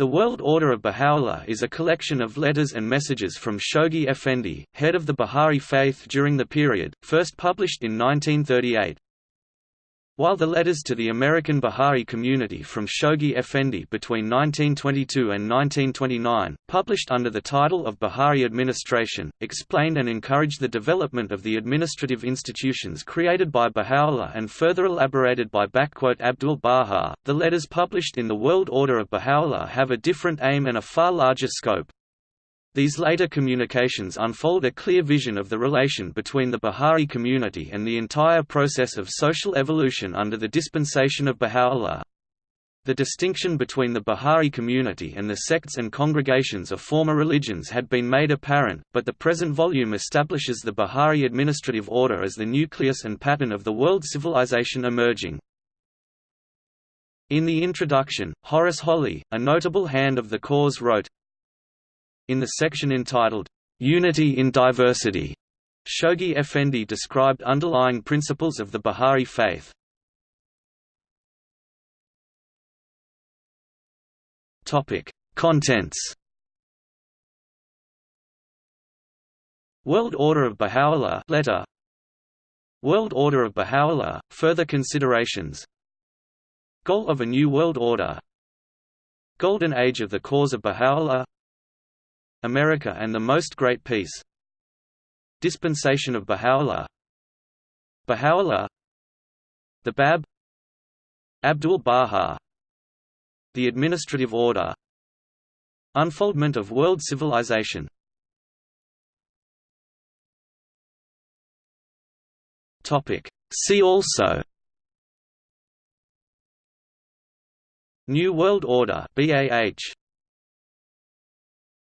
The World Order of Baha'u'llah is a collection of letters and messages from Shoghi Effendi, head of the Baha'i faith during the period, first published in 1938. While the letters to the American Baha'i community from Shoghi Effendi between 1922 and 1929, published under the title of Baha'i Administration, explained and encouraged the development of the administrative institutions created by Baha'u'llah and further elaborated by Abdul Baha, the letters published in the World Order of Baha'u'llah have a different aim and a far larger scope. These later communications unfold a clear vision of the relation between the Baha'i community and the entire process of social evolution under the dispensation of Baha'u'llah. The distinction between the Baha'i community and the sects and congregations of former religions had been made apparent, but the present volume establishes the Baha'i administrative order as the nucleus and pattern of the world civilization emerging. In the introduction, Horace Holley, a notable hand of the cause wrote, in the section entitled, "'Unity in Diversity' Shoghi Effendi described underlying principles of the Baha'i faith. Contents. World Order of Baha'u'llah letter. World Order of Baha'u'llah further considerations. Goal of a New World Order. Golden Age of the Cause of Baha'u'llah America and the Most Great Peace. Dispensation of Baha'u'llah. Baha'u'llah. The Bab. Abdul Baha. The Administrative Order. Unfoldment of world civilization. See also. New World Order BAH